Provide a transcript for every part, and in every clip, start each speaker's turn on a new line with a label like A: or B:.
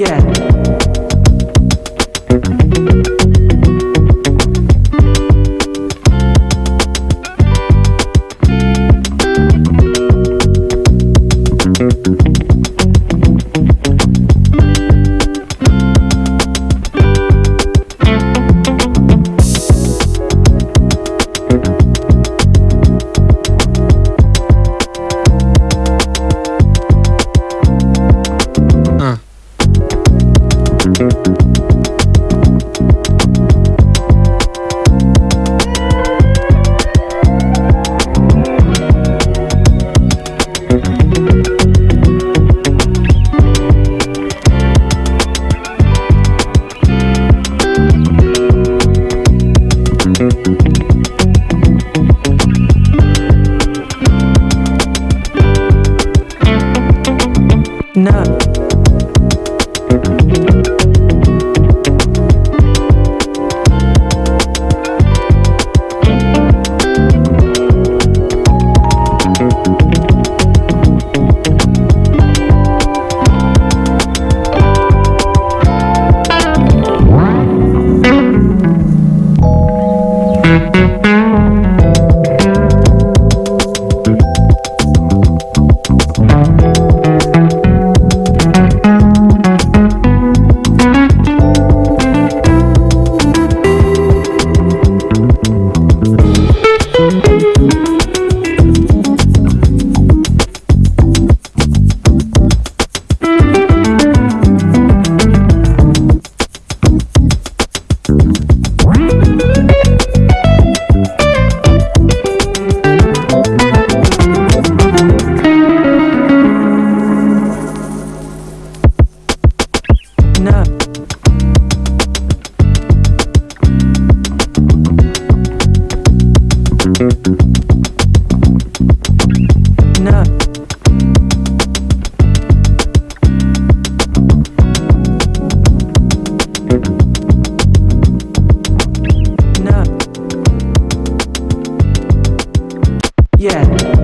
A: Yeah. No. Yeah.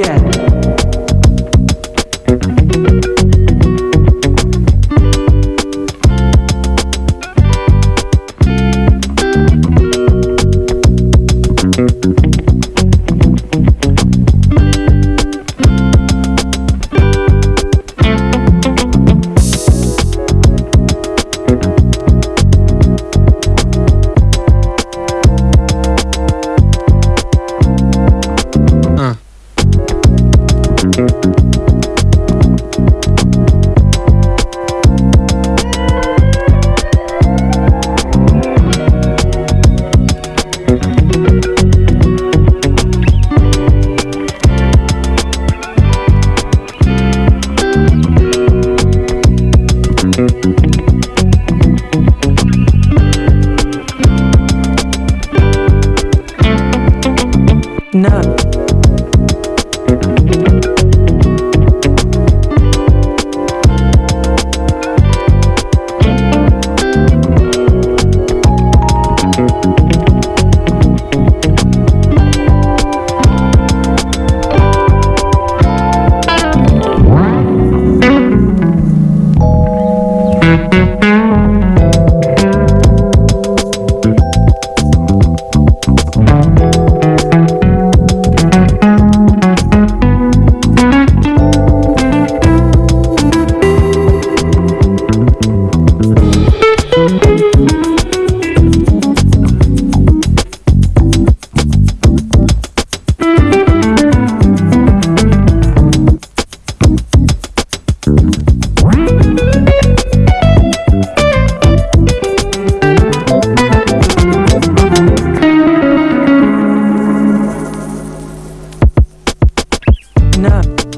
A: Yeah. No.